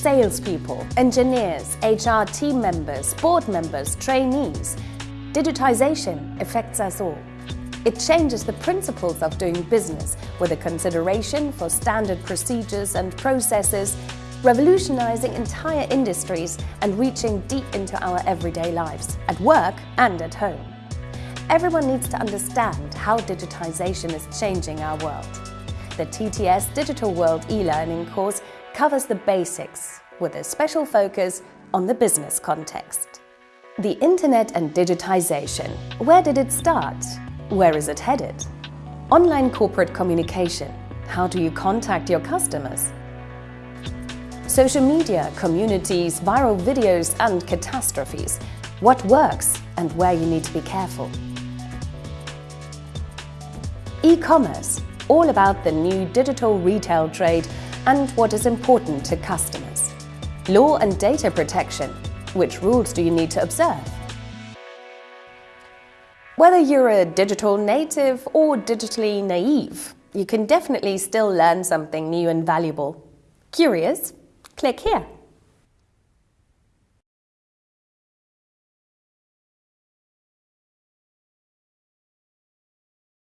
salespeople, engineers, HR team members, board members, trainees. Digitization affects us all. It changes the principles of doing business with a consideration for standard procedures and processes, revolutionizing entire industries and reaching deep into our everyday lives, at work and at home. Everyone needs to understand how digitization is changing our world. The TTS Digital World e-learning course covers the basics with a special focus on the business context. The Internet and digitization. Where did it start? Where is it headed? Online corporate communication. How do you contact your customers? Social media, communities, viral videos and catastrophes. What works and where you need to be careful. E-commerce, all about the new digital retail trade and what is important to customers. Law and data protection, which rules do you need to observe? Whether you're a digital native or digitally naive, you can definitely still learn something new and valuable. Curious? Click here.